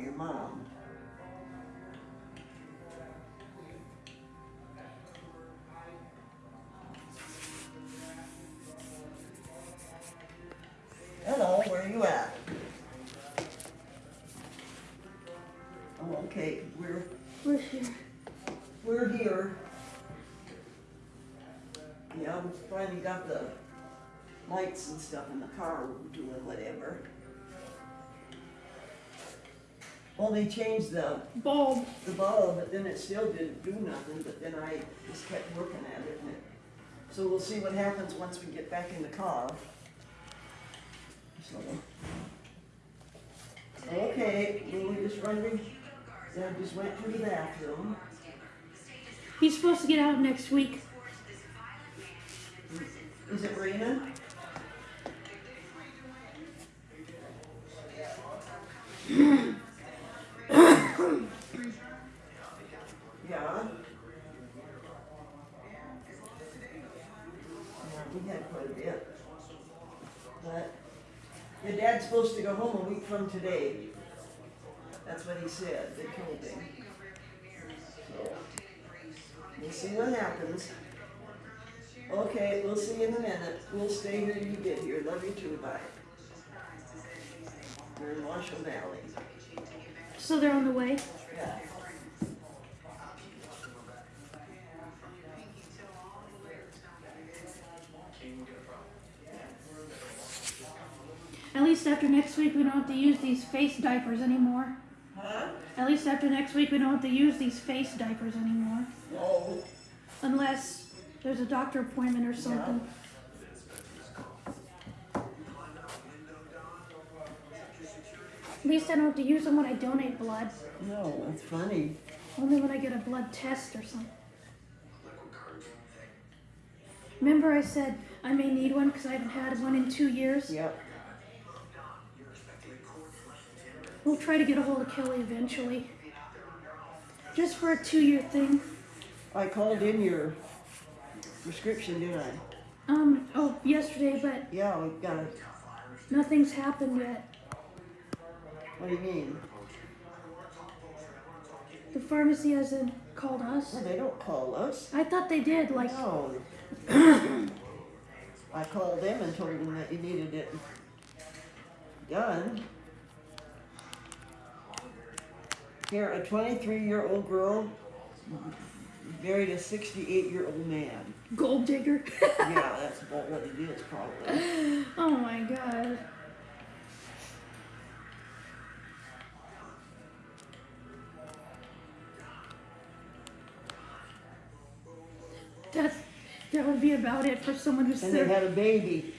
your mom. Hello, where are you at? Oh, okay, we're... We're here. We're here. Yeah, we finally got the lights and stuff in the car. We're doing whatever. Well, they changed the, Bulb. the bulb, but then it still didn't do nothing, but then I just kept working at it and it, so we'll see what happens once we get back in the car. So. Okay, we were just wondering, Dad just went to the bathroom. He's supposed to get out next week. Is it raining? Yeah. Yeah, we had quite a bit. But your dad's supposed to go home a week from today. That's what he said, they told him. So, we'll see what happens. Okay, we'll see you in a minute. We'll stay here you get here. Love you too, bye. We're in Marshall Valley. So they're on the way. Yeah. At least after next week, we don't have to use these face diapers anymore. Huh? At least after next week, we don't have to use these face diapers anymore. No. Unless there's a doctor appointment or something. At least I don't have to use them when I donate blood. No, that's funny. Only when I get a blood test or something. Remember I said I may need one because I haven't had one in two years? Yep. We'll try to get a hold of Kelly eventually. Just for a two-year thing. I called in your prescription, didn't I? Um, oh, yesterday, but Yeah, we got it. nothing's happened yet. What do you mean? The pharmacy hasn't called us. Well, they don't call us. I thought they did, like, No. I called them and told them that you needed it done. Here, a twenty-three-year-old girl married a sixty-eight-year-old man. gold digger. Yeah, that's about what it is, probably. oh That's, that would be about it for someone who's And they sick. had a baby.